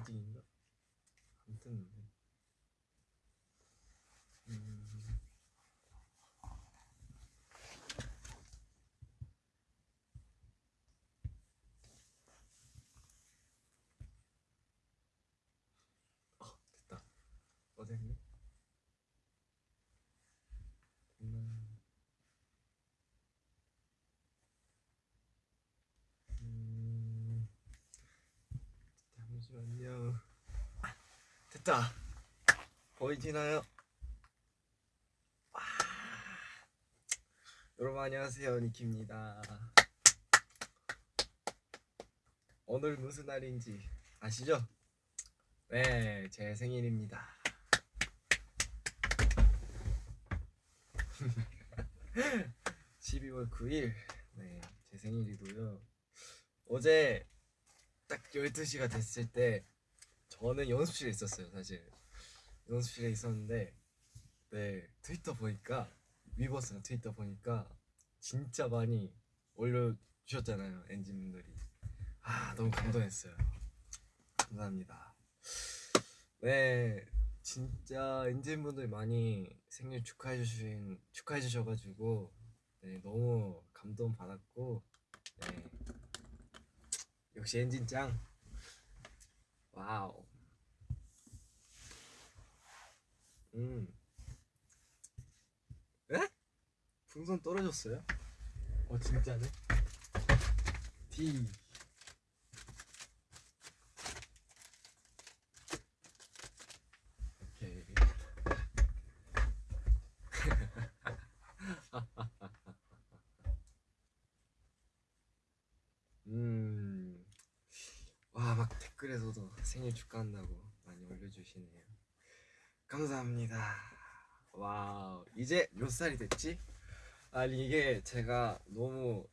아직인가? 안 뜨는데. 음. 어, 됐다. 음. 음. 잠시만요. 아, 됐다. 보이시나요? 와. 여러분 안녕하세요 니키입니다. 오늘 무슨 날인지 아시죠? 네, 제 생일입니다. (12월 9일) 네, 제 생일이고요 어제 딱 12시가 됐을 때 저는 연습실에 있었어요 사실. 연습실에 있었는데 네 트위터 보니까 위버스나 트위터 보니까 진짜 많이 올려주셨잖아요 엔진분들이. 아 너무 감동했어요. 감사합니다. 네 진짜 엔진분들 많이 생일 축하해 주신 축하해 주셔가지고 네 너무 감동 받았고 네. 역시 엔진 짱. 와우 음 에? 풍선 떨어졌어요? 어 진짜네 D 오케이 음. 와, 막 댓글에서도 생일 축하한다고 많이 올려주시네요. 감사합니다. 와우, 이제 몇 살이 됐지? 아니, 이게 제가 너무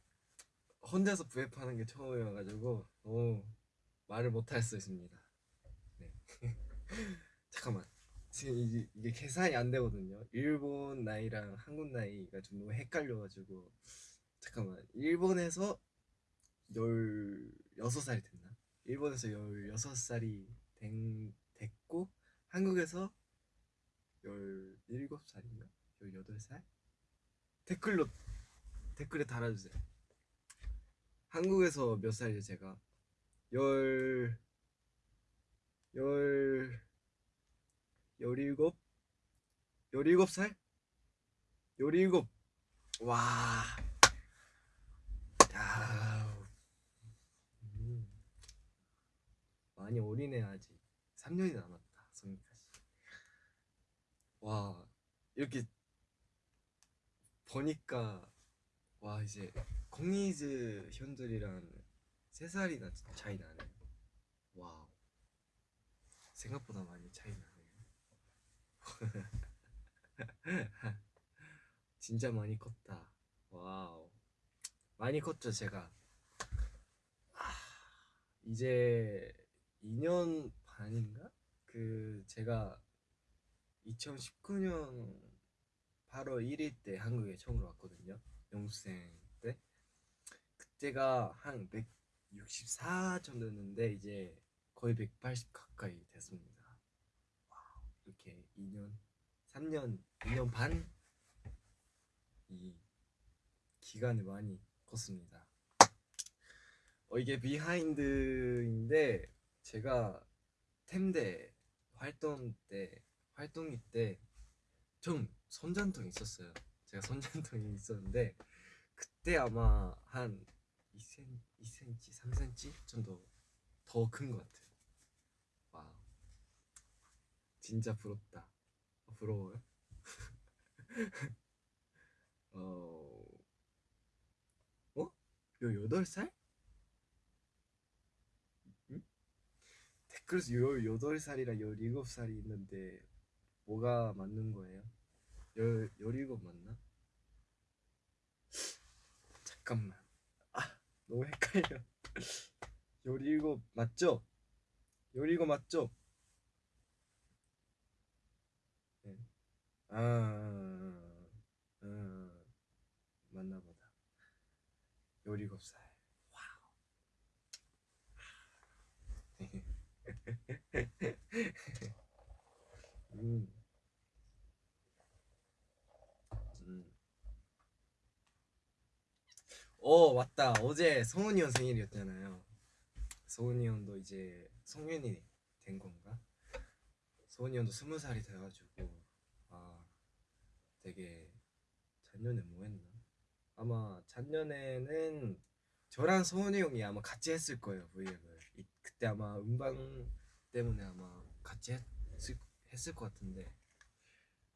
혼자서 부앱하는 게 처음이어가지고 너무 말을 못할 수 있습니다. 네. 잠깐만. 지금 이게, 이게 계산이 안 되거든요. 일본 나이랑 한국 나이가 좀 너무 헷갈려가지고 잠깐만. 일본에서 16살이 됐나? 일본에서 16살이 된, 됐고 한국에서 17살인가? 18살? 댓글로 댓글에 달아주세요 한국에서 몇 살이죠 제가? 열... 열... 열일곱? 열일곱 살? 열일곱 와... 야... 음. 많이 어리네 아직 3년이 남았다 성인까지 와 이렇게 보니까 와 이제 공이즈 형들이랑 3살이나 차이 나네. wow. 생각보다 많이 차이 나네요. 진짜 많이 컸다. wow. 많이 컸죠 제가. 아, 이제 2년 반인가? 그 제가 2019년 8월 1일 때 한국에 처음으로 왔거든요. 연습생 때. 그때가 한 164 정도였는데 이제 거의 180 가까이 됐습니다. wow, 이렇게 2년 3년 2년 반 이 기간을 많이 컸습니다. 어, 이게 비하인드인데 제가 템대 활동 때 활동기 때좀 손전통이 있었어요 제가 손전통이 있었는데 그때 아마 한 2cm, 2cm 3cm 정도 더 큰 것 같아요 와우 진짜 부럽다 어, 부러워요? 어... 어? 18살? 응? 댓글에서 18살이랑 17살이 있는데 뭐가 맞는 거예요? 1 17 맞나? 잠깐만 아 너무 헷갈려 17 맞죠? 17 맞죠? 네. 아, 아, 아 맞나 보다 17살 와우 음. 음. 어 맞다. 어제 성훈이 형 생일이었잖아요. 성훈이 형도 이제 성년이 된 건가? 성훈이 형도 스무 살이 돼가지고 아 되게 작년에 뭐 했나? 아마 작년에는 저랑 성훈이 형이 아마 같이 했을 거예요 브이앱을. 이- 그때 아마 음방 때문에 아마 같이 했을, 했을 것 같은데.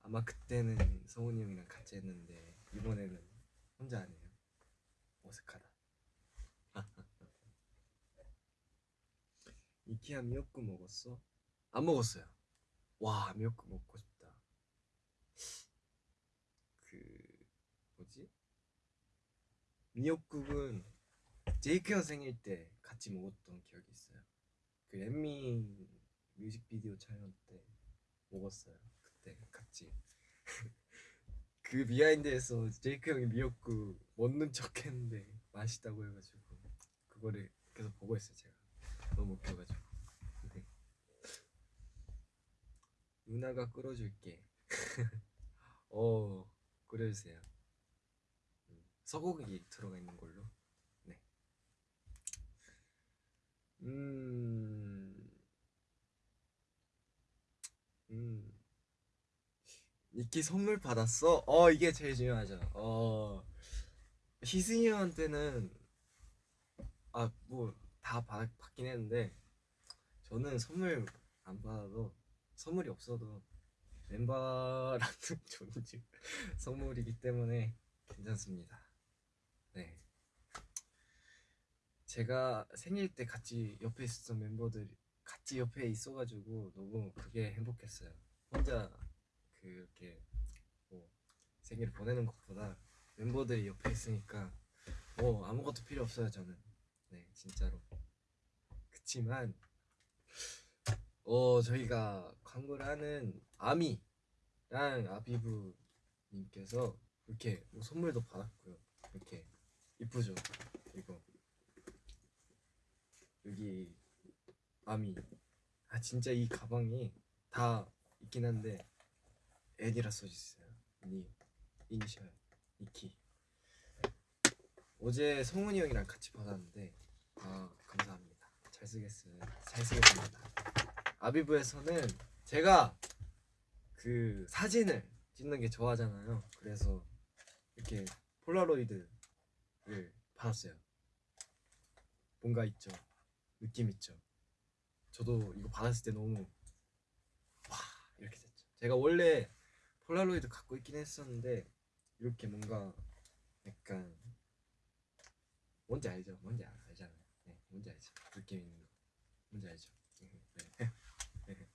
아마 그때는 성훈이 형이랑 같이 했는데 이번에는 혼자 하네요 어색하다. 이케아 미역국 먹었어? 안 먹었어요. 와 미역국 먹고 싶다. 그 뭐지? 미역국은 제이크 형 생일 때 같이 먹었던 기억이 있어요. 그 엠미 뮤직비디오 촬영 때 먹었어요. 그때 같이 그 비하인드에서 제이크 형이 미역국 먹는 척 했는데 맛있다고 해가지고 그거를 계속 보고 있어요 제가. 너무 웃겨가지고. 네. 누나가 끓여줄게. 어 끓여주세요. 음, 소고기 들어가 있는 걸로. 네. 음... 음... 니키 선물 받았어? 어 이게 제일 중요하죠. 어. 희승이 형한테는 아 뭐 다 받긴 했는데 저는 선물 안 받아도 선물이 없어도 멤버랑은 존중 선물이기 때문에 괜찮습니다. 네. 제가 생일 때 같이 옆에 있었던 멤버들 같이 옆에 있어가지고 너무 그게 행복했어요. 혼자 그렇게 뭐 생일을 보내는 것보다 멤버들이 옆에 있으니까 뭐 아무것도 필요 없어요 저는. 네 진짜로. 그치만 어 저희가 광고를 하는 아미랑 아비브 님께서 이렇게 뭐 선물도 받았고요. 이렇게 이쁘죠? 이거. 여기 아미. 아 진짜 이 가방이 다 있긴 한데 애니라 써있어요. 니 이니셜 이키. 어제 성훈이 형이랑 같이 받았는데 아 감사합니다. 잘 쓰겠어요. 잘 쓰겠습니다. 아비브에서는 제가 그 사진을 찍는 게 좋아하잖아요. 그래서 이렇게 폴라로이드를 받았어요. 뭔가 있죠? 느낌 있죠? 저도 이거 받았을 때 너무 와 이렇게 됐죠. 제가 원래 폴라로이드 갖고 있긴 했었는데 이렇게 뭔가 약간 뭔지 알죠? 뭔지 알, 알잖아요. 네, 뭔지 알죠? 느낌 있는 거. 뭔지 알죠? 네. 네.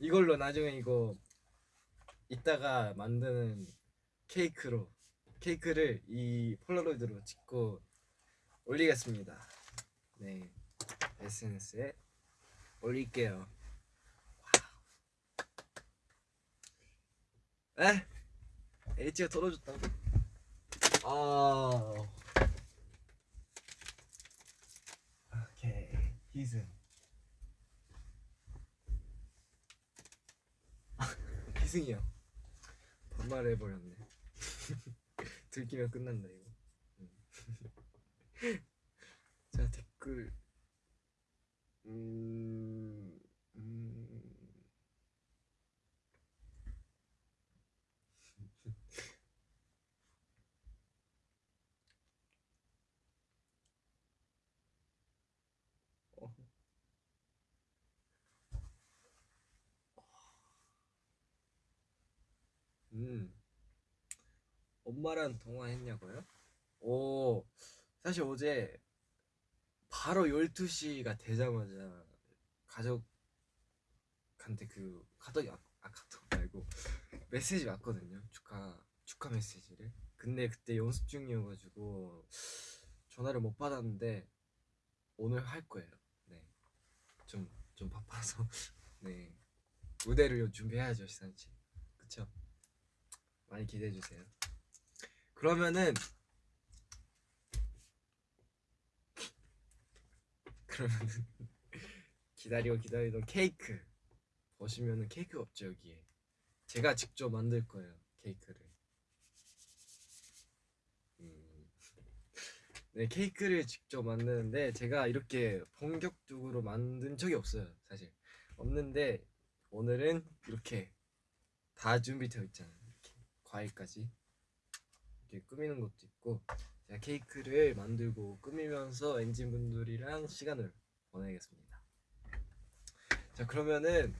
이걸로 나중에 이거 이따가 만드는 케이크로 케이크를 이 폴라로이드로 찍고 올리겠습니다. 네, SNS에 올릴게요. 에? H가 떨어졌다고? 아. 오케이. 희승. 희승이요. 반말 해버렸네. 들키면 끝난다 이거. 음. 자 댓글. 음. 음. 어. 음. 엄마랑 통화했냐고요? 오, 사실 어제 바로 12시가 되자마자 가족한테 그 카톡이 아, 아 카톡 말고 메시지 왔거든요. 축하 축하 메시지를. 근데 그때 연습 중이어가지고 전화를 못 받았는데 오늘 할 거예요. 네, 좀 좀 바빠서 네 무대를 준비해야죠 시상치. 그쵸? 많이 기대해 주세요. 그러면은 그러면은 기다리고 기다리던 케이크. 보시면은 케이크 없죠 여기에. 제가 직접 만들 거예요 케이크를. 음. 네 케이크를 직접 만드는데 제가 이렇게 본격적으로 만든 적이 없어요 사실. 없는데 오늘은 이렇게 다 준비되어 있잖아요 과일까지 이렇게 꾸미는 것도 있고 제가 케이크를 만들고 꾸미면서 엔진분들이랑 시간을 보내겠습니다. 자 그러면은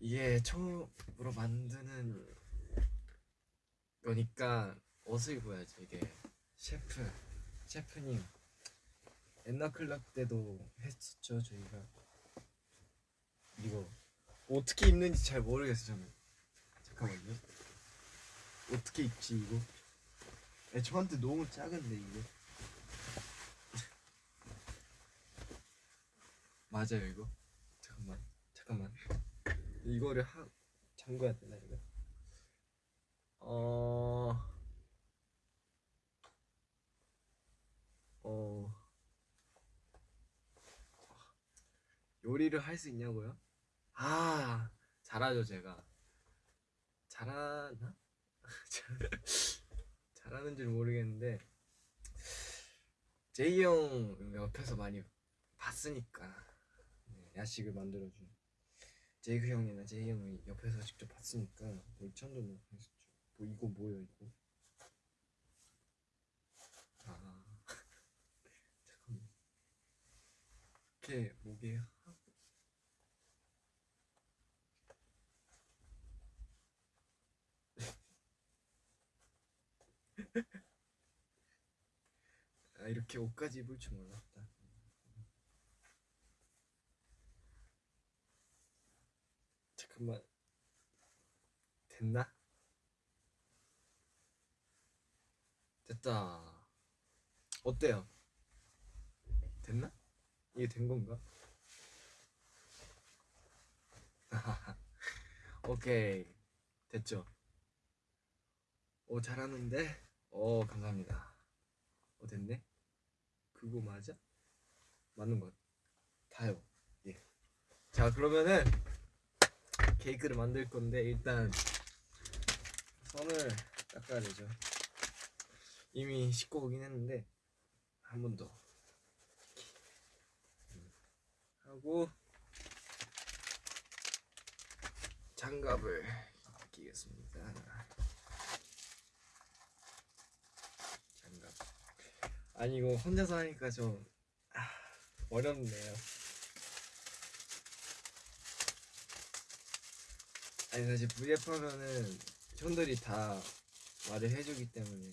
이게 처음으로 만드는 거니까 옷을 입어야죠. 이게 셰프 셰프님. 엔나 클럽 때도 했었죠 저희가. 이거 어떻게 입는지 잘 모르겠어 저는. 잠깐만요 어떻게 입지 이거? 야, 저한테 너무 작은데 이거 맞아요 이거? 잠깐만 잠깐만. 이거를 하 잠궈야 되나 이거? 어... 어... 요리를 할 수 있냐고요? 아 잘하죠 제가. 잘하나? 잘하는 줄 모르겠는데 제이 형 옆에서 많이 봤으니까 네, 야식을 만들어준 제이크 형이나 제이 형이 옆에서 직접 봤으니까 뭐 천도 했었죠. 뭐 이거 뭐예요 이거? 아 잠깐만. 목에 하 아 이렇게 옷까지 입을 줄 몰랐다 잠깐만 됐나? 됐다 어때요? 됐나? 이게 된 건가? 오케이 됐죠? 오 잘하는데? 오 감사합니다 어 됐네? 그거 맞아? 맞는 것 같아요 예. 자 그러면은 케이크를 만들 건데 일단 손을 닦아야 되죠 이미 씻고 오긴 했는데 한 번 더 하고 장갑을 끼겠습니다 장갑 아니 이거 혼자서 하니까 좀 아, 어렵네요. 아니 사실 VF 하면은 형들이 다 말을 해주기 때문에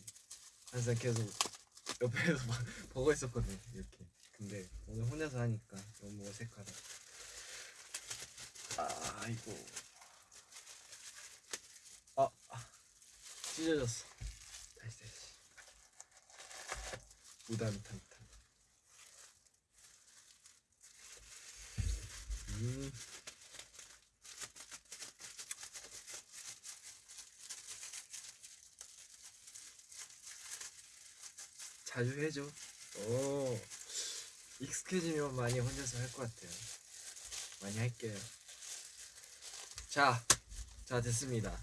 항상 계속 옆에서 막 보고 있었거든요 이렇게. 근데 오늘 혼자서 하니까 너무 어색하다. 아 이거 아, 아 찢어졌어 다시 다시 무단탄탄 음 자주 해줘. 오, 익숙해지면 많이 혼자서 할 것 같아요. 많이 할게요. 자, 자 됐습니다.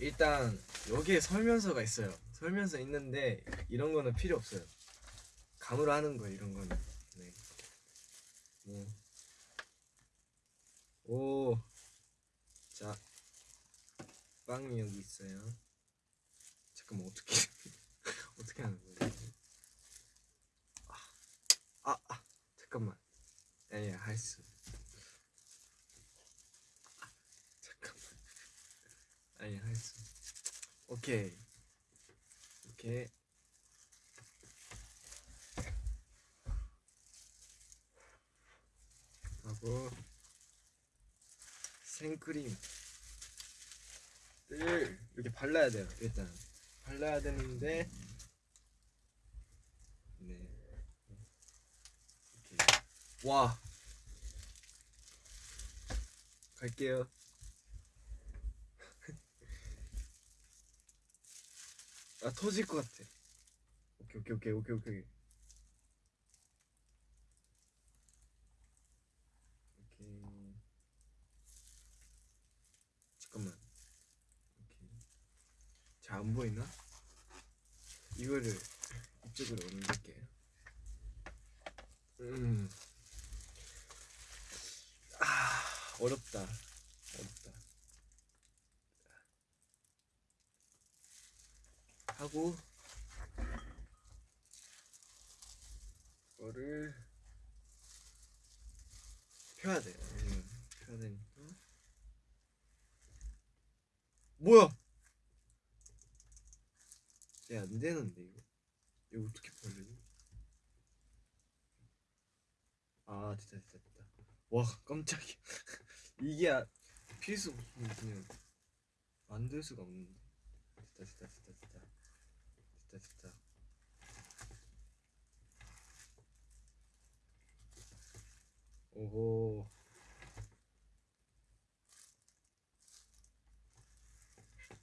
일단 여기에 설명서가 있어요. 설명서 있는데 이런 거는 필요 없어요. 감으로 하는 거예요. 이런 거는. 네. 네. 오, 자, 빵이 여기 있어요. 잠깐만 어떻게? 어떻게 하는 거야? 아, 아, 아 잠깐만. 아니 할수. 아, 잠깐만. 아니 할수. 오케이. 이렇게. 하고 생크림 을 이렇게 발라야 돼요. 일단 발라야 되는데 네. 이렇게. 와. 갈게요. 아 터질 것 같아. 오케이 오케이 오케이 오케이 오케이. 오케이. 잠깐만. 오케이. 잘 안 보이나? 이거를 이쪽으로 옮길게. 음아 어렵다. 어렵다. 하고 이거를 펴야 돼요. 음, 펴야 되니까. 뭐야? 얘안 되는데 이거. 이거 어떻게 벌리지? 아 됐다 됐다 됐다. 와 깜짝이야. 이게 아- 필수 그냥 만들 수가 없는데. 됐다 됐다 됐다 됐다. 됐다 됐다. 오호.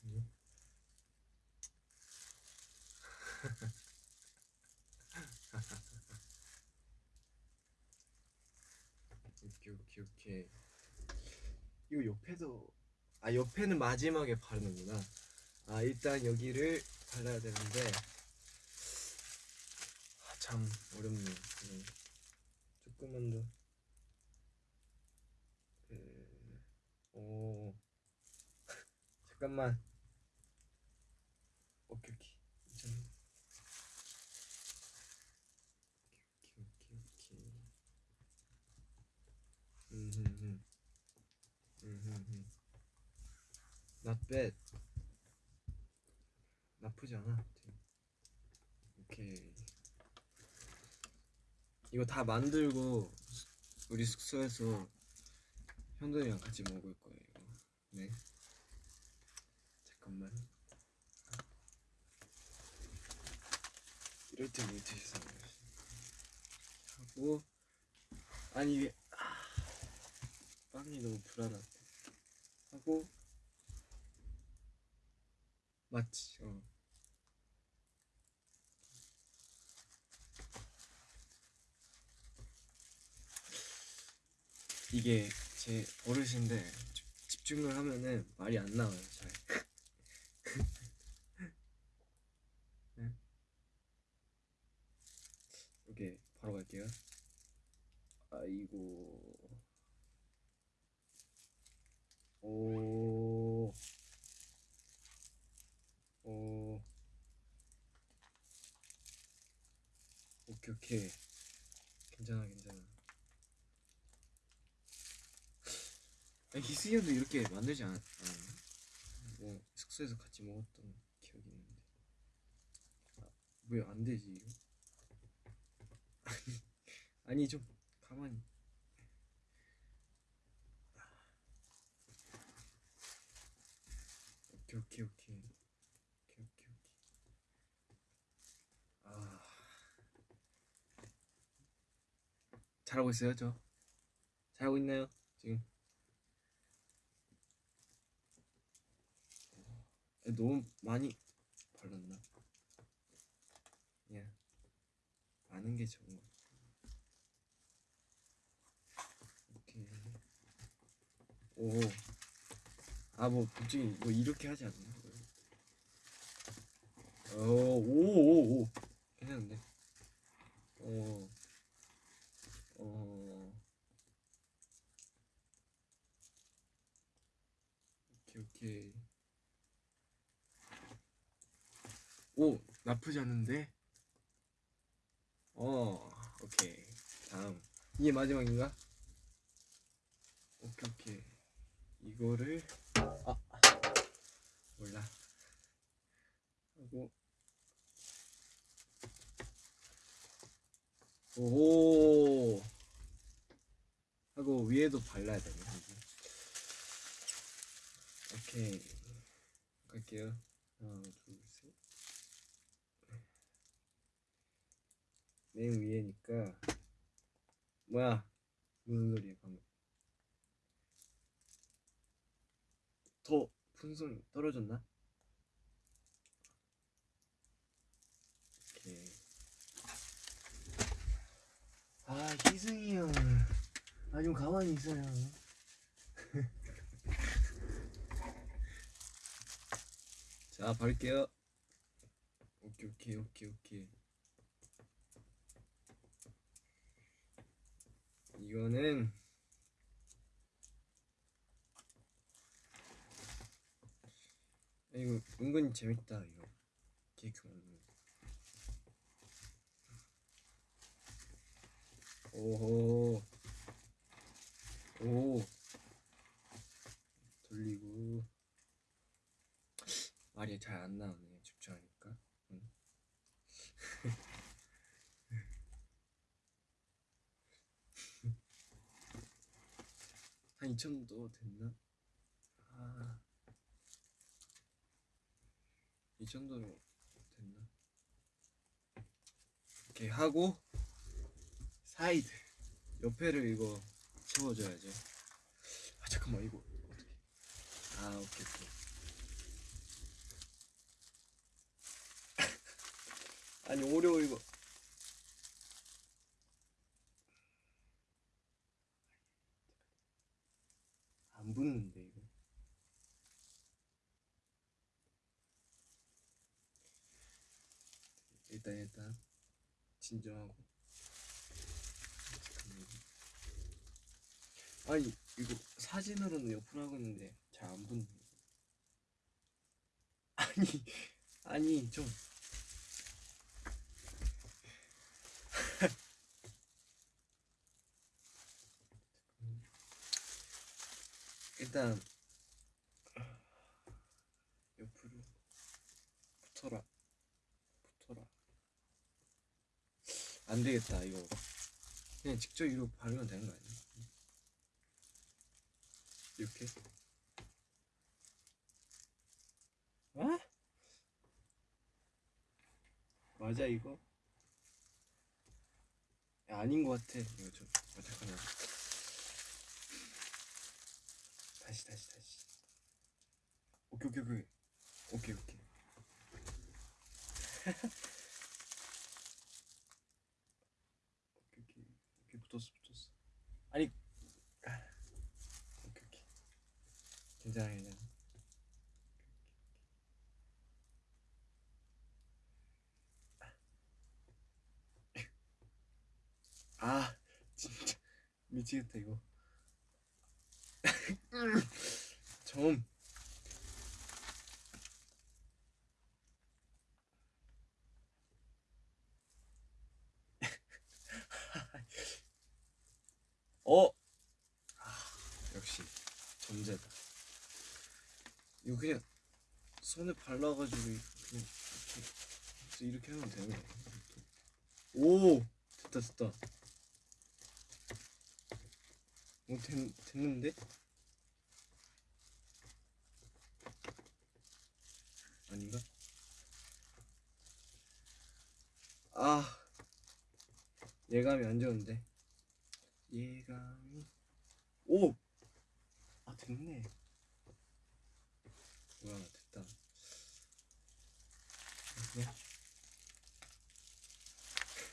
음. 오케이 오케이 오케이. 이거 옆에도 아 옆에는 마지막에 바르는구나. 아 일단 여기를 발라야 되는데 아, 참 어렵네요. 음. 조금만 더. 음, 오 잠깐만. 오케이 오케이. 괜찮아. 오케이 오케이 오케이. 음흠흠. 음흠흠. Not bad. 나쁘지 않아. 오케이. 이거 다 만들고 우리 숙소에서 현돈이랑 같이 먹을 거예요. 네. 잠깐만. 이럴 때 물티슈 거지. 하고 아니 이게 아, 빵이 너무 불안하다. 하고 맞지. 어. 이게 제 집- 집중을 하면은 말이 안 나와요 잘. 네? 오케이 바로 갈게요. 아이고. 오. 오. 오케이 오케이. 괜찮아 괜찮아. 아, 희승이도 이렇게 만들지 않, 않았나? 뭐 숙소에서 같이 먹었던 기억이 있는데 아, 왜안 되지 이거? 아니, 아니 좀 가만히 오케이 오케이 오케이 오케이 오케이 오케이 아 잘하고 있어요 저 잘하고 있나요 지금? 너무 많이 발랐나? 그냥 많은 게 좋은 것. 오케이. 오. 아, 뭐, 솔직히, 뭐, 이렇게 하지 않나? 어, 오, 오, 오. 괜찮은데? 어, 어. 오케이, 오케이. 오 나쁘지 않은데? 어 오케이. 다음. 이게 마지막인가? 오케이 오케이. 이거를 아 몰라. 하고. 오 하고 위에도 발라야 되네. 오케이. 갈게요. 하나 둘 맨 위에니까 뭐야? 무슨 소리야 방금? 더 풍선 떨어졌나? 오케이. 아 희승이 형 아 좀 가만히 있어요. 자 바를게요. 오케이 오케이 오케이 오케이 이거는 이거 은근히 재밌다 이거. 케이크 거 오호. 오. 돌리고. 말이 잘 안 나오네 집중하니까 응. 한 2천도 됐나? 아, 이 정도로 됐나? 이렇게 하고 사이드 옆에를 이거 채워줘야죠. 아 잠깐만 이거 어떻게? 아 오케이 오케이. 아니 Oreo 이거 안 붙는데 이거. 일단 일단. 진정하고. 아니 이거 사진으로는 옆으로 하고 있는데 잘 안 붙네. 아니 아니 좀 일단 옆으로 붙어라. 붙어라. 안 되겠다 이거. 그냥 직접 이로 바르면 되는 거 아니야? 이렇게? 아? 맞아 이거? 야, 아닌 것 같아. 이거 좀. 어, 잠깐만 다시 다시 다시. 오케이 오케이 오케이. 오케이 오케이. 오케이 오케이. 오케이 붙었어 붙었어. 아니. 아, 오케이 오케이. 괜찮아 괜찮아 아 진짜. 미치겠다 이거 좀 어? 아, 역시 전제다. 이거 그냥 손에 발라가지고 그냥 이렇게, 이렇게 하면 되네. 오! 됐다 됐다. 오 됐, 됐는데? 아닌가? 아 예감이 안 좋은데. 예감이. 오! 아 됐네. 뭐야 됐다.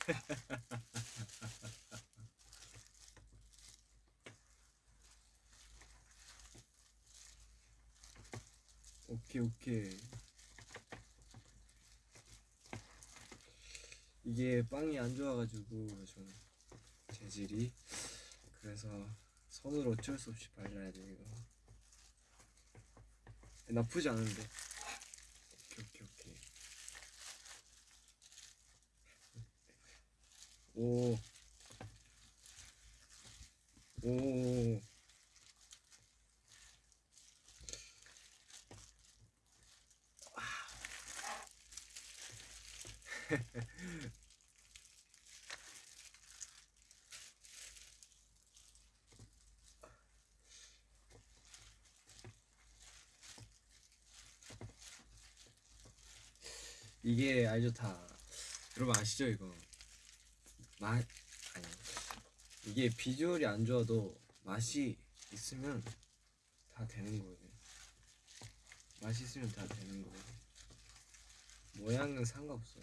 오케이 오케이 이게 빵이 안 좋아가지고 좀 재질이. 그래서 손으로 어쩔 수 없이 발라야 돼 이거. 나쁘지 않은데. 오케이 오케이 오케이. 오 오. 이게 알죠 다. 여러분 아시죠 이거? 맛 아니. 이게 비주얼이 안 좋아도 맛이 있으면 다 되는 거예요 맛이 있으면 다 되는 거예요 모양은 상관없어요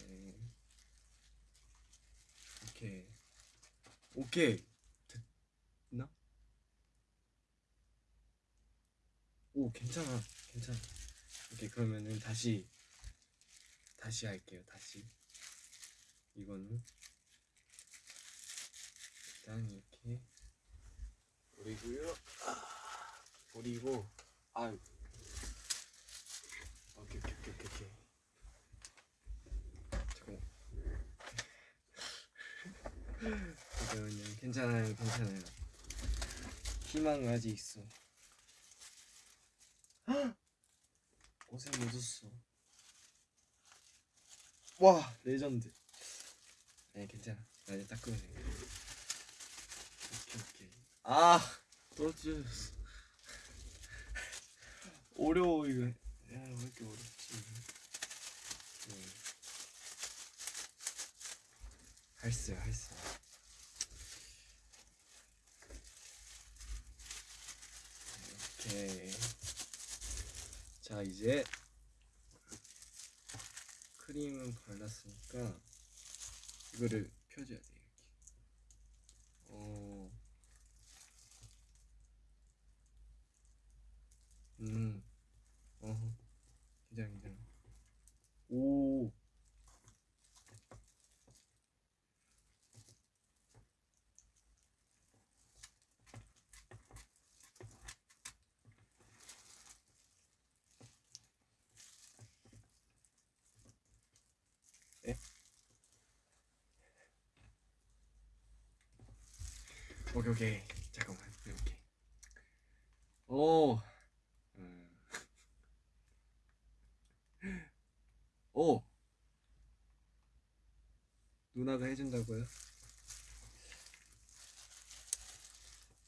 오케이 오케이. 됐나? 오 괜찮아. 괜찮아. 오케이 그러면은 다시 다시 할게요 다시. 이거는 일단 이렇게 그리고요. 아, 그리고 아 오케이 오케이 오케이 오케이, 잠깐만 잠깐만요 괜찮아요 괜찮아요. 희망 아직 있어. 헉! 옷에 묻었어 와 레전드. 아니 괜찮아. 나 이제 닦으면 돼 오케이 오케이. 아 떨어졌어 어려워 이거. 야왜 이렇게 어렵지? 음. 할수 할수 오케이. 자 이제 크림은 발랐으니까 이거를 펴줘야 돼이렇게 어. 음. 어. 괜찮아 괜찮아. 오. 에? 오케이 잠깐만 이렇게. 오. 음. 오. 누나가 해준다고요?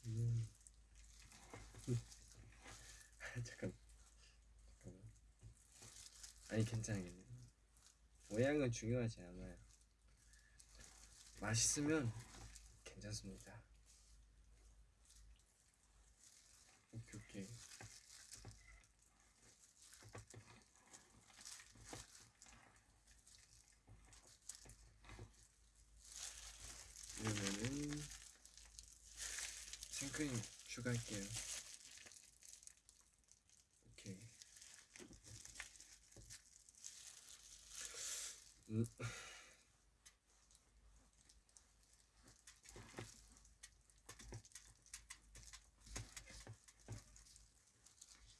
음. 잠깐. 잠깐만. 아니 괜찮아 괜찮아 모양은 중요하지 않아요. 맛있으면 괜찮습니다 오케이 오케이 이러면은 추가할게요. 오케이. 음.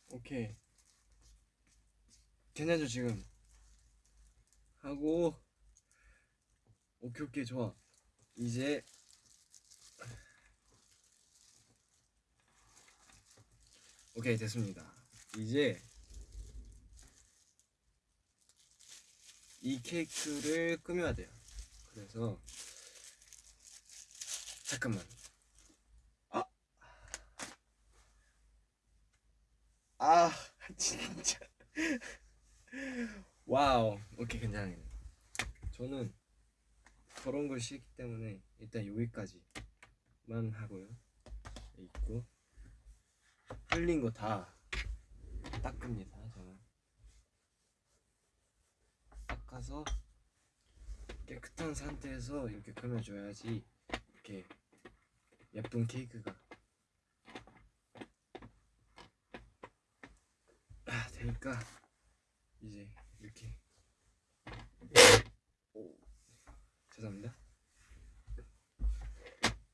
오케이. 괜찮죠 지금? 하고 오케이 오케이 좋아. 이제 오케이 됐습니다 이제 이 케이크를 꾸며야 돼요 그래서 잠깐만 아 아, 진짜. 와우. 오케이, 괜찮아요. 저는 저런 걸 싫기 때문에 일단 여기까지만 하고요. 있고 흘린 거 다 닦습니다. 저는. 닦아서 깨끗한 상태에서 이렇게 꾸며줘야지 이렇게 예쁜 케이크가. 아, 되니까 이제 이렇게. 오 죄송합니다.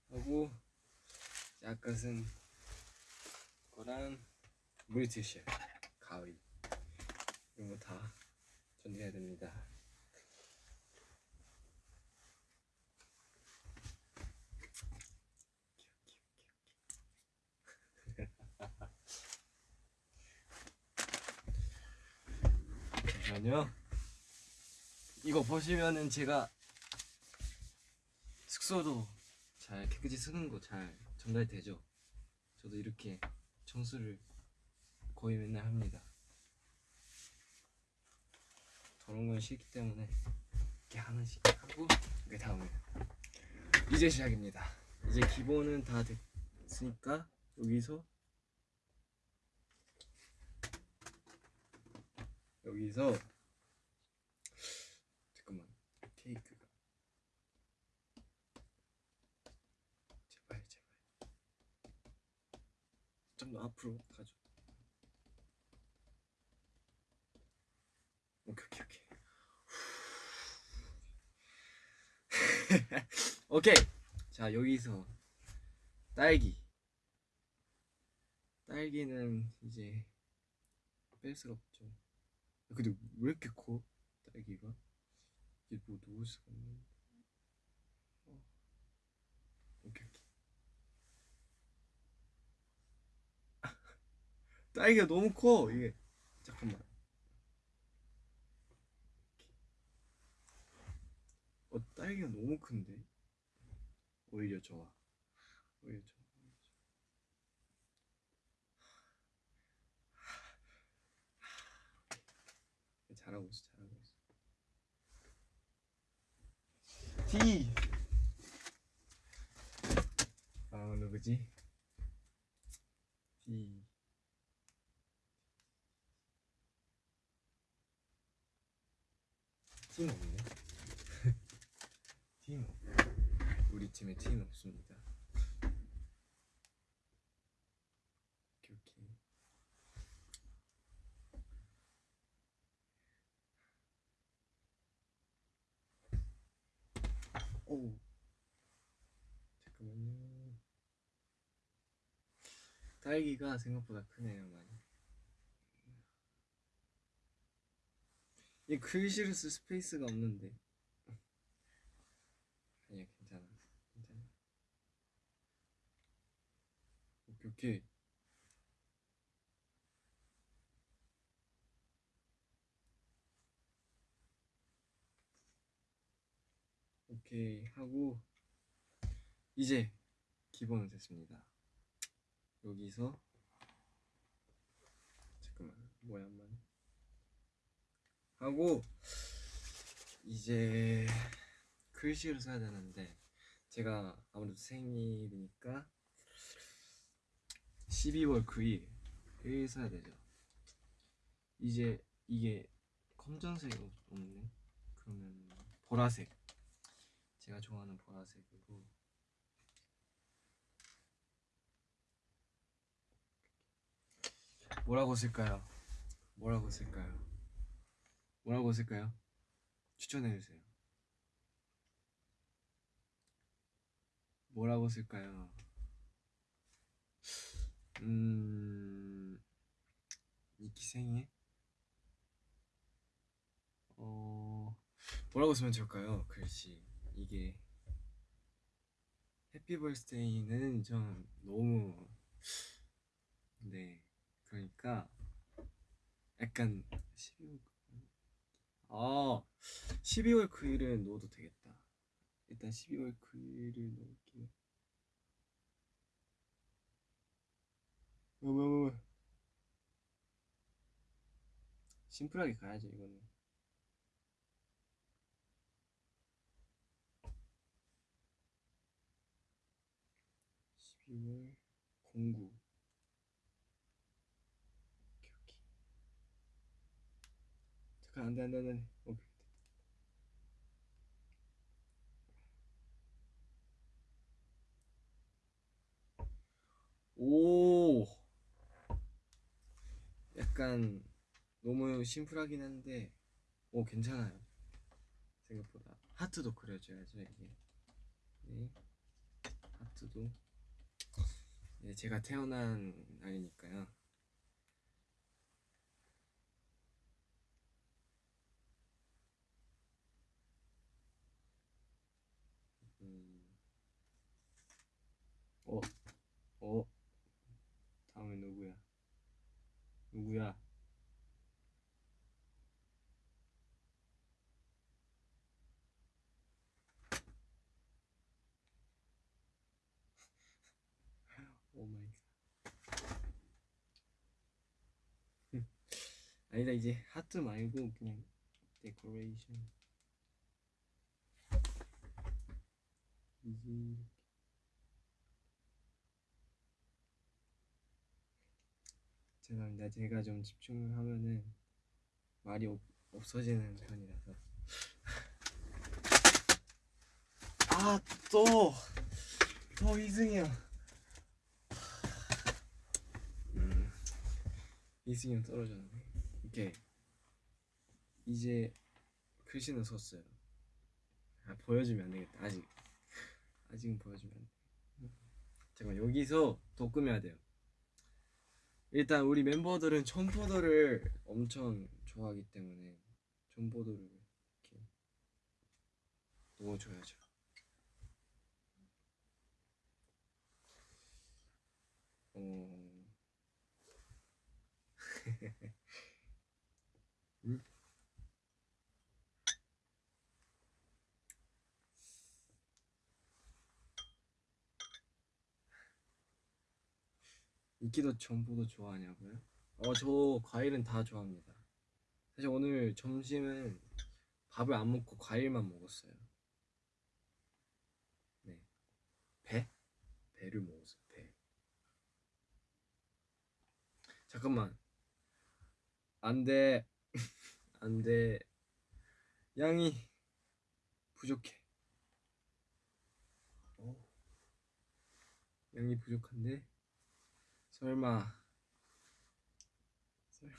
하고 아까 쓴 거랑 물티슈 가위 이런 거다 전해야 됩니다 잠시만요. 이거 보시면은 제가 숙소도 잘 깨끗이 쓰는 거 잘 전달되죠. 저도 이렇게 청소를 거의 맨날 합니다. 저런 건 싫기 때문에 이렇게 하나씩 하고 그 다음에 이제 시작입니다. 이제 기본은 다 됐으니까 여기서 여기서 좀 더 앞으로 가죠. 오케이 오케이 오케이. 오케이. 자 여기서 딸기. 딸기는 이제 뺄 수가 없죠. 근데 왜 이렇게 커? 딸기가? 이게 뭐 놓을 수가 없는? 어. 오케이 오케이. 딸기가 너무 커 이게. 잠깐만. 어 딸기가 너무 큰데. 오히려 좋아. 오히려 좋아. 잘하고 있어, 잘하고 있어. D. 아 누구지? D. D는 없네. 없. 우리 팀에 D는 없습니다. 오케이 오케이. 오. 딸기가 생각보다 크네요, 많이. 이 글씨를 쓸 space가 없는데. 아니야, 괜찮아. 괜찮아. 오케이, 오케이. 오케이 하고 이제 기본은 됐습니다. 여기서 잠깐만 모양만 하고 이제 글씨를 써야 되는데 제가 아무래도 생일이니까 12월 9일 써야 되죠. 이제 이게 검정색이 없- 없네. 그러면 보라색. 제가 좋아하는 보라색이고 뭐라고 쓸까요? 뭐라고 쓸까요? 뭐라고 쓸까요? 추천해 주세요. 뭐라고 쓸까요? 음 니키 생일 어 뭐라고 쓰면 좋을까요? 글씨 이게 해피 벌스데이는 좀 너무 네 그러니까 약간 12월 아 12월 9일은 넣어도 되겠다. 일단 12월 9일을 넣을게요. 뭐, 뭐, 뭐, 뭐. 심플하게 가야죠 이거는. 12월 09오케이 오케이 잠깐 안돼 안돼 안돼. 오 약간 너무 심플하긴 한데 오 괜찮아요. 생각보다. 하트도 그려줘야죠 이게. 네. 하트도. 네, 제가 태어난 날이니까요. 어, 어, 다음에 누구야? 누구야? oh my god. 아니다 이제 하트 말고 그냥 decoration 이제 죄송합니다. 제가 좀 집중을 하면은 말이 없, 없어지는 편이라서. 아 또또 이승이야 음, 이승이 형 떨어졌네. 오케이 이제 글씨는 썼어요. 아, 보여주면 안 되겠다. 아직 아직은 보여주면 안 돼. 잠깐 여기서 더 꾸며야 돼요. 일단 우리 멤버들은 첨포도를 엄청 좋아하기 때문에 첨포도를 이렇게 넣어줘야죠. 어... 음? 인기도 전부도 좋아하냐고요? 어, 저 과일은 다 좋아합니다. 사실 오늘 점심은 밥을 안 먹고 과일만 먹었어요. 네. 배? 배를 먹었어요, 배. 잠깐만. 안 돼. 안 돼. 양이 부족해. 어. 양이 부족한데? 설마. 설마.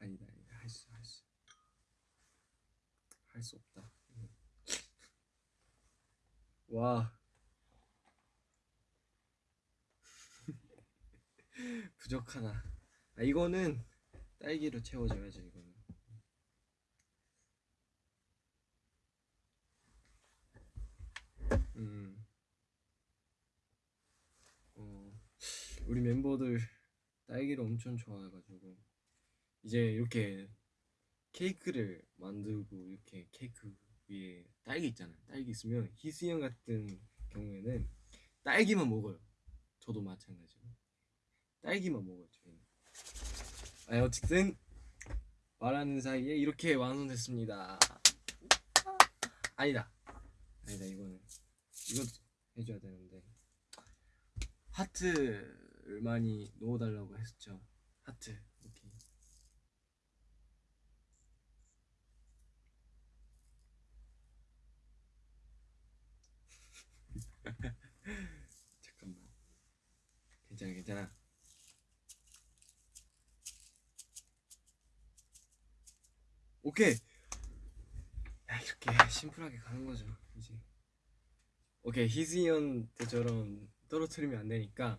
아니다 아니다. 할수 할 수. 할 수 없다. 와. 부족하다. 아 이거는 딸기로 채워줘야죠 이거는. 음 어, 우리 멤버들 딸기를 엄청 좋아해가지고 이제 이렇게 케이크를 만들고 이렇게 케이크 위에 딸기 있잖아요. 딸기 있으면 희승이 형 같은 경우에는 딸기만 먹어요. 저도 마찬가지로 딸기만 먹어요. 저희는. 아, 어쨌든 말하는 사이에 이렇게 완성됐습니다. 아니다, 아니다 이거는 이것도 해줘야 되는데. 하트를 많이 넣어달라고 했죠. 하트. 오케이. 잠깐만. 괜찮아, 괜찮아. 오케이. 야, 이렇게 심플하게 가는 거죠, 이제. 오케이, 희승이 때처럼 떨어뜨리면 안 되니까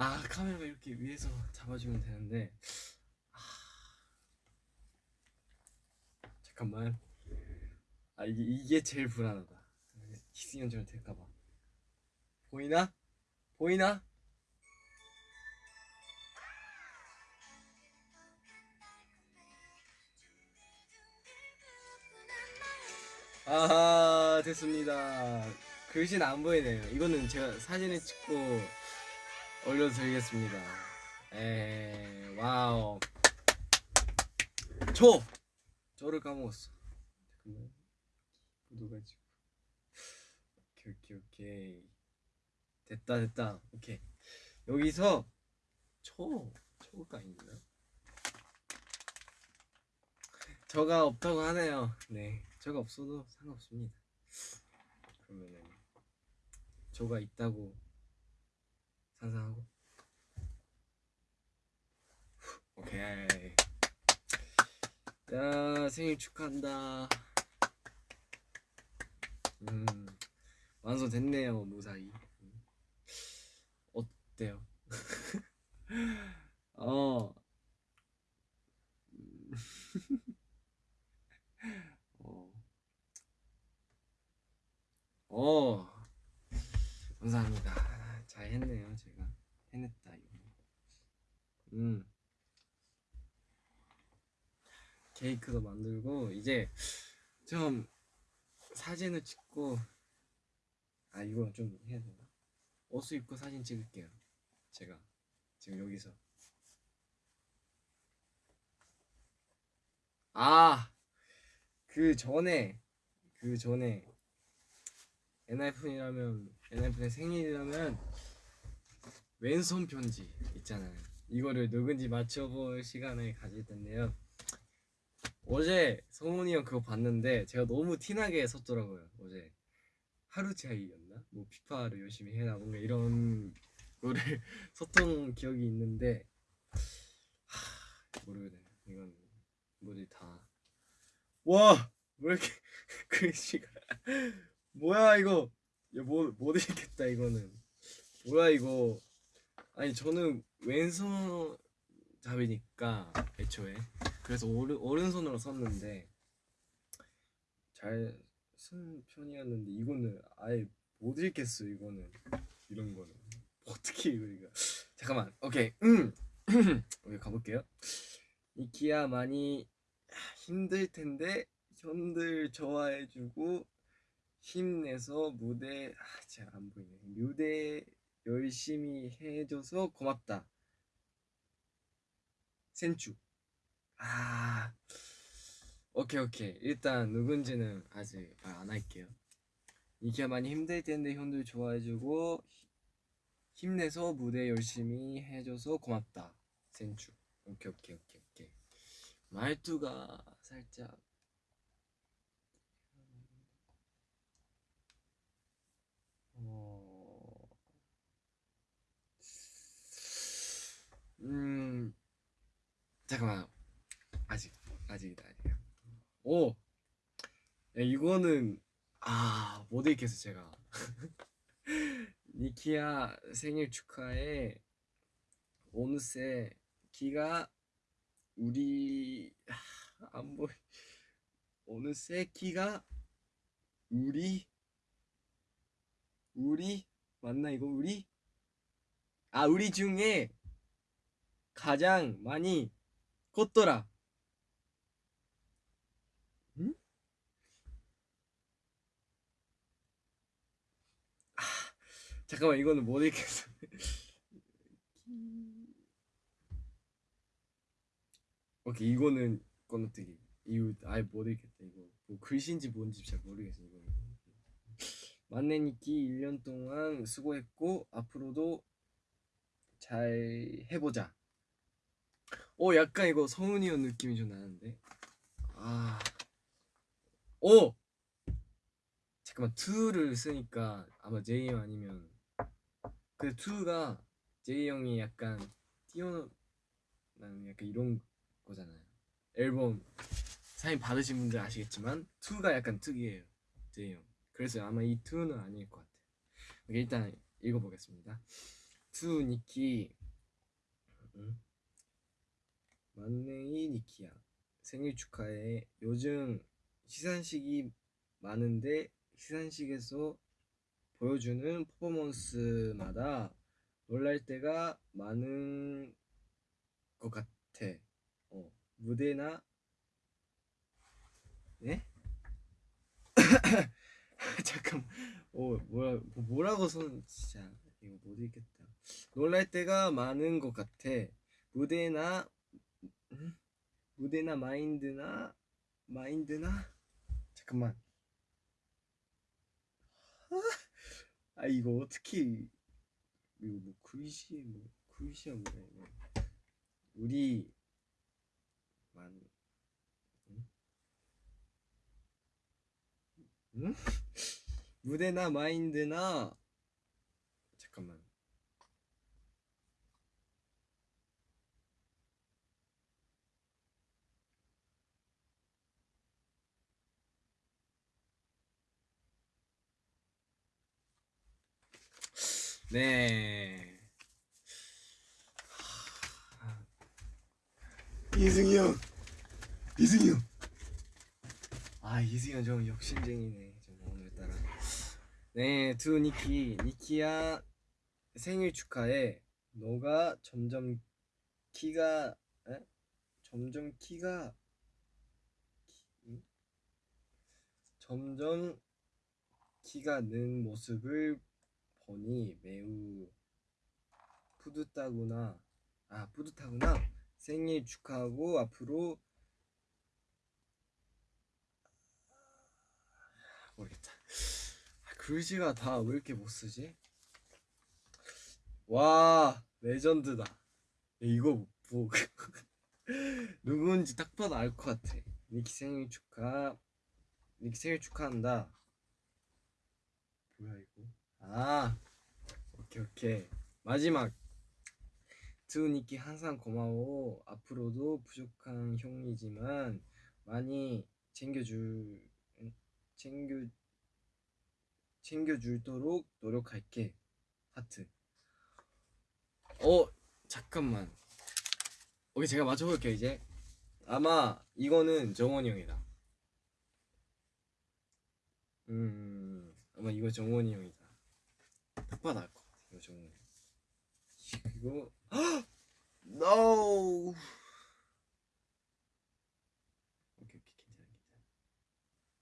아 카메라가 이렇게 위에서 잡아주면 되는데. 아, 잠깐만. 아 이게 이게 제일 불안하다. 희승현처럼 될까봐. 보이나? 보이나? 아하 됐습니다. 글씨는 안 보이네요. 이거는 제가 사진을 찍고 올려드리겠습니다. 에 wow. 초! 초를 까먹었어. 잠깐만 묻어가지고. 오케이 오케이 오케이. 됐다 됐다. 오케이. 여기서 초 초가 있나? 저가 없다고 하네요. 네 저가 없어도 상관없습니다. 그러면은 저가 있다고 상상하고 오케이 야 생일 축하한다 음 완성됐네요 무사히 음. 어때요. 어. 어. 감사합니다. 잘 했네요, 제가. 해냈다, 이거. 음. 케이크도 만들고, 이제 좀 사진을 찍고, 아, 이거 좀 해야 되나? 옷을 입고 사진 찍을게요. 제가. 지금 여기서. 아! 그 전에, 그 전에, 엔하이픈이라면 엔하이픈의 생일이라면 왼손 편지 있잖아요. 이거를 누군지 맞춰볼 시간을 가질 텐데요. 어제 성훈이 형 그거 봤는데 제가 너무 티나게 썼더라고요. 어제 하루 차이였나? 뭐 피파를 열심히 해라 뭔가 이런 거를 썼던 기억이 있는데 하, 모르겠네. 이건 뭐지 다 와! 뭐 이렇게 글씨가 뭐야 이거 야뭐못 읽겠다 이거는 뭐야 이거 아니 저는 왼손 잡이니까 애초에 그래서 오른 오른손으로 썼는데 잘 쓴 편이었는데 이거는 아예 못 읽겠어 이거는. 이런 거는. 어떻게 이거 이거. 잠깐만. 오케이. 음. 오케이 가볼게요. 이키야 많이 힘들 텐데 형들 좋아해주고 힘내서 무대 아, 제가 안 보이네. 무대 열심히 해줘서 고맙다. 센추 아 오케이 오케이. 일단 누군지는 아직 말 안 할게요. 이키야 많이 힘들 텐데 형들 좋아해주고 히- 힘내서 무대 열심히 해줘서 고맙다. 센추. 오케이 오케이 오케이 오케이. 말투가 살짝. 어... 음 잠깐만 아직 아직이다 아직이야. 오! 야, 이거는 아 못 읽겠어 제가. 니키야 생일 축하해. 오늘새 키가 우리 아, 안 보이. 어느새 키가 우리 우리 맞나 이거 우리? 아 우리 중에 가장 많이 컸더라 잠깐만 이거는 못 읽겠어. 오케이 이거는 건너뛰기. 이거 아예 못 읽겠다 이거. 뭐 글씨인지 뭔지 잘 모르겠어 이거. 만내니키 1년 동안 수고했고 앞으로도 잘 해보자. 오 약간 이거 성은이 형 느낌이 좀 나는데? 아. 오! 잠깐만 2를 쓰니까 아마 제이 형 아니면 그 2가 제이 형이 약간 뛰어나는 약간 이런 거잖아요. 앨범 사인 받으신 분들 아시겠지만 2가 약간 특이해요. 제이 형. 그래서 아마 이 2는 아닐 것 같아요. 일단 읽어보겠습니다. 2 니키 음. 만내이 니키야 생일 축하해. 요즘 시상식이 많은데 시상식에서 보여주는 퍼포먼스마다 놀랄 때가 많은 것 같아. 어, 무대나 네? 잠깐, 어 뭐라 뭐- 뭐라고 선 진짜 이거 못 읽겠다. 놀랄 때가 많은 것 같아. 무대나 음? 무대나 마인드나 마인드나 잠깐만. 아 이거 어떻게 이거 뭐 글씨 뭐 글씨야 뭐야 이거 우리 만 응? 응? 무대나 마인드나 잠깐만 네. 이승이 형. 이승이 형 아 이승이 형 좀 욕심쟁이네. 좀 오늘따라. 네 두 니키. 니키야 생일 축하해. 너가 점점 키가 에? 점점 키가? 점점 키가 는 모습을 보니 매우 뿌듯하구나. 아 뿌듯하구나. 생일 축하하고 앞으로 모르겠다. 아, 글씨가 다 왜 이렇게 못 쓰지? 와 레전드다. 야, 이거 뭐 누구인지 딱 봐도 알 것 같아. 니키 생일 축하 니키 생일 축하한다. 뭐야 이거 아 오케이 오케이 마지막 두니키 항상 고마워 앞으로도 부족한 형이지만 많이 챙겨줄 챙겨 챙겨줄도록 노력할게. 하트. 어 잠깐만. 오케이 제가 맞춰볼게요 이제. 아마 이거는 정원이 형이다. 음 아마 이거 정원이 형이다. 딱 봐도 알것 같아. 이거. 형. 그리고 no. 오케이 오케이 괜찮아 괜찮아.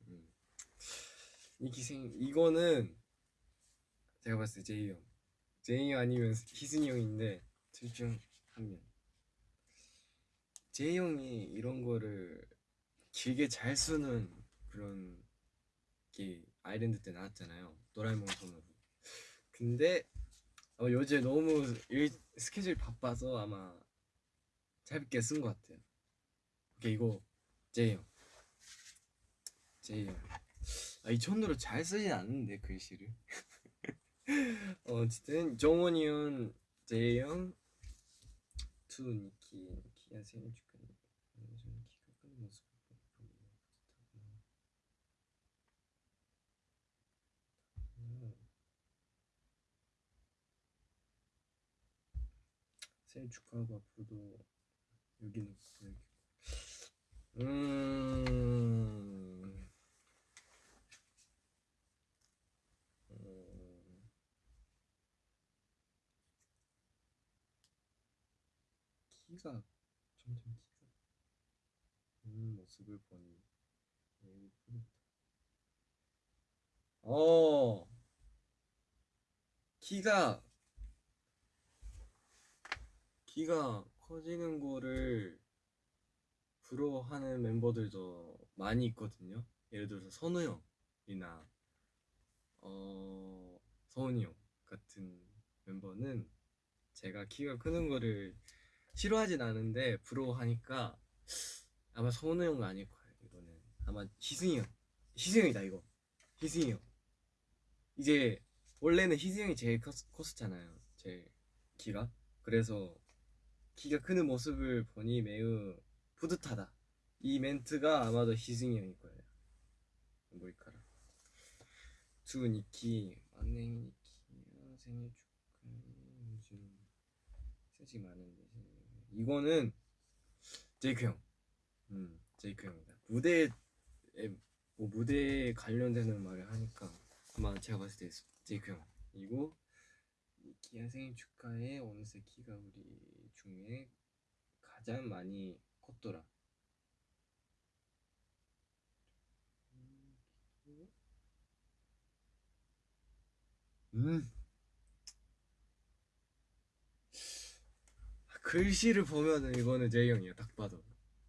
음. 이 기생 이거는 제가 봤을 때 제이 형, 제이 형 아니면 희승이 형인데 둘 중 한 명. 제이 형이 이런 거를 길게 잘 쓰는 그런 게 아일랜드 때 나왔잖아요. 도라에몽 손으로. 근데 어, 요새 너무 일, 스케줄 바빠서 아마 짧게 쓴 것 같아요. 오케이 이거 제이 형. 제이 형. 아, 이 손으로 잘 쓰진 않는데 글씨를. 어, 어쨌든 정원이 형, 제이 형, to 니키, 니키야 생일 축하해. 저는 키가 큰 모습 보니 뿌듯하구나. 음. 생일 축하하고 앞으로도 여기는 보내기. 음. 음. 키가 점점 키가 음 모습을 보니 매우 뿌듯하다. 어 키가 키가 커지는 거를 부러워하는 멤버들도 많이 있거든요. 예를 들어서 선우 형이나 어 서훈이 형 같은 멤버는 제가 키가 크는 거를 싫어하진 않은데 부러워하니까 아마 서훈우 형은 아닐 거예요. 이거는 아마 희승이 형, 희승이 형이다 이거. 희승이 형. 이제 원래는 희승이 형이 제일 컸, 컸었잖아요. 제 키가. 그래서 키가 크는 모습을 보니 매우 뿌듯하다. 이 멘트가 아마도 희승이 형일 거예요. 모이카라. 두 니키, 막내 니키, 아, 생일 축하해. 요즘 휴직 많은데 이거는 제이크 형. 음, 제이크 형이다. 무대에 뭐 무대에 관련되는 말을 하니까 아마 제가 봤을 때 제이크 형. 이고 니키야 생일 축하해. 어느새 키가 우리 중에 가장 많이 컸더라. 음. 글씨를 보면은 이거는 제이 형이야 딱 봐도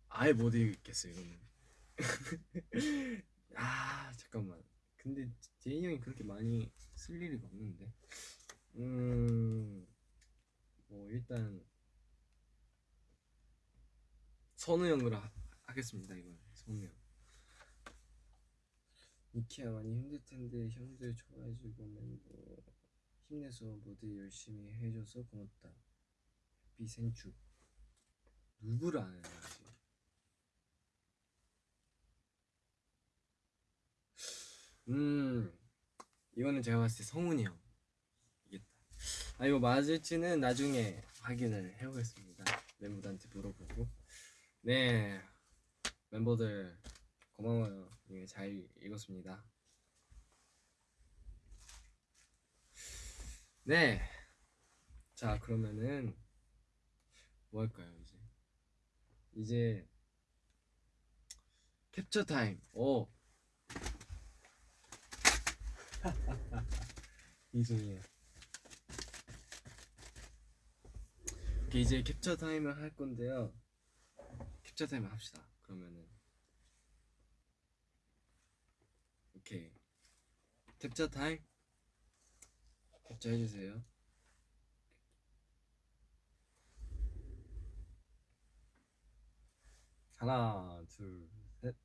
아예 못 읽겠어 이거는 아 잠깐만 근데 제이 형이 그렇게 많이 쓸 일이 없는데 음뭐 일단 선우 형으로 하, 하겠습니다 이건 선우 형. 니키야 많이 힘들 텐데 형들 좋아해주고 멤버 힘내서 무대 열심히 해줘서 고맙다. 비생축 누구를 아는 거지? 음 이거는 제가 봤을 때 성훈이 형. 이겠다. 아 이거 맞을지는 나중에 확인을 해보겠습니다. 멤버들한테 물어보고 네 멤버들 고마워요. 예, 잘 읽었습니다. 네 자 그러면은 뭐 할까요 이제? 이제 capture time 오. 이승이야 이제 capture time을 할 건데요 capture time을 합시다. 그러면은. 오케이. 캡처 타임? 캡처 해주세요. 하나, 둘, 셋.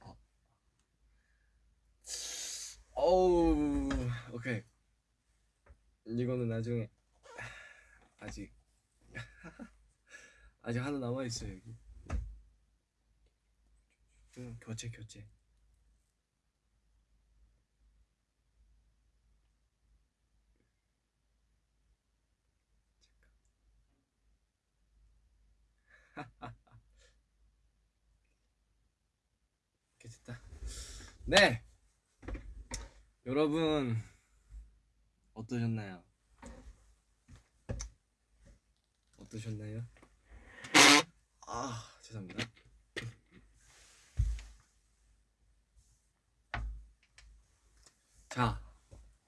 어. 어우, 오케이. 이거는 나중에 아직 아직 하나 남아 있어요 여기. 네. 음, 교체 교체. 이렇게 됐다. 네. 여러분 어떠셨나요? 어떠셨나요? 아 죄송합니다. 자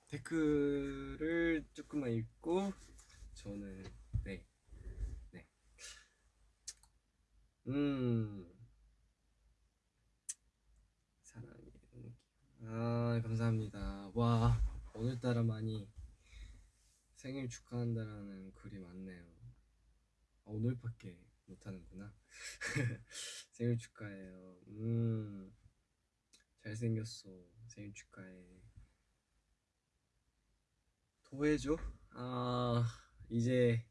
댓글을 조금만 읽고 저는 네 네. 음 사랑이 너무 귀여워. 아 감사합니다. 와 오늘따라 많이 생일 축하한다라는 글이 많네요. 아, 오늘밖에 못하는구나. 생일 축하해요. 음 잘생겼어. 생일 축하해. 도해줘? 아 이제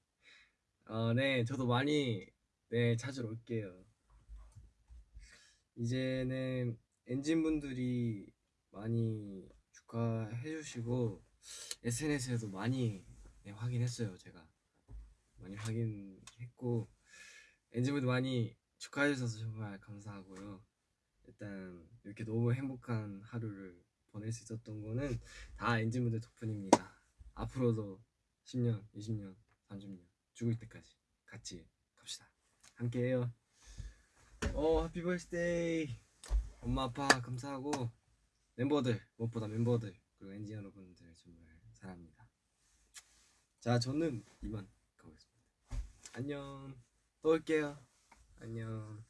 아, 네 저도 많이 네 찾으러 올게요. 이제는 엔진 분들이 많이 축하해 주시고 SNS에도 많이 네, 확인했어요 제가 많이 확인했고 엔진 분들 많이 축하해 주셔서 정말 감사하고요. 일단 이렇게 너무 행복한 하루를 보낼 수 있었던 거는 다 ENGENE 분들 덕분입니다. 앞으로도 10년, 20년, 30년 죽을 때까지 같이 갑시다. 함께해요. 어, happy birthday. 엄마 아빠 감사하고 멤버들 무엇보다 멤버들 그리고 ENGENE 여러분들 정말 사랑합니다. 자, 저는 이만 가보겠습니다. 안녕. 또 올게요. 안녕.